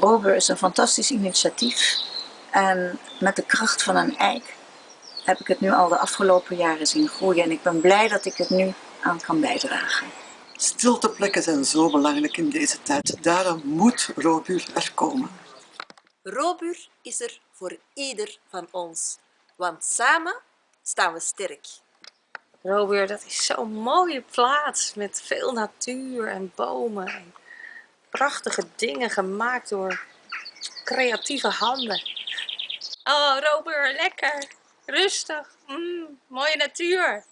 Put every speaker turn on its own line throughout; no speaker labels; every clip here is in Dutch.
Rober is een fantastisch initiatief en met de kracht van een eik heb ik het nu al de afgelopen jaren zien groeien en ik ben blij dat ik het nu aan kan bijdragen.
Stilteplekken zijn zo belangrijk in deze tijd. Daarom moet Robur er komen.
Robur is er voor ieder van ons, want samen staan we sterk.
Robur, dat is zo'n mooie plaats met veel natuur en bomen. Prachtige dingen gemaakt door creatieve handen. Oh, Robur, lekker. Rustig. Mm, mooie natuur.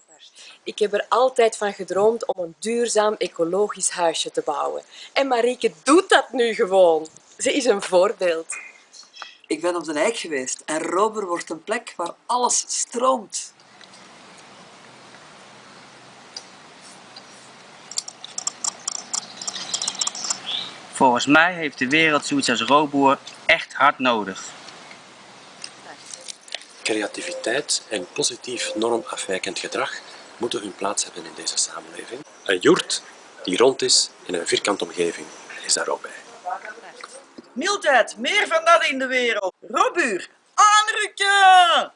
Ik heb er altijd van gedroomd om een duurzaam ecologisch huisje te bouwen. En Marieke doet dat nu gewoon. Ze is een voorbeeld.
Ik ben op de Eik geweest en Robur wordt een plek waar alles stroomt.
Volgens mij heeft de wereld zoiets als Roboer echt hard nodig.
Creativiteit en positief normafwijkend gedrag moeten hun plaats hebben in deze samenleving. Een joert die rond is in een vierkante omgeving is daar ook bij.
Mildheid, meer van dat in de wereld. Robuur, aanrukken!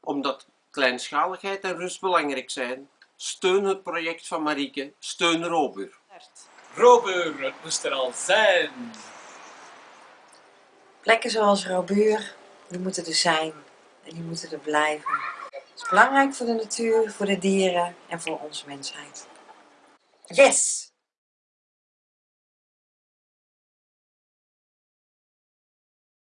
Omdat kleinschaligheid en rust belangrijk zijn, steun het project van Marieke, steun Robur.
Robur, het moest er al zijn.
Plekken zoals Robuur, die moeten er zijn en die moeten er blijven. Het is belangrijk voor de natuur, voor de dieren en voor onze mensheid.
Yes!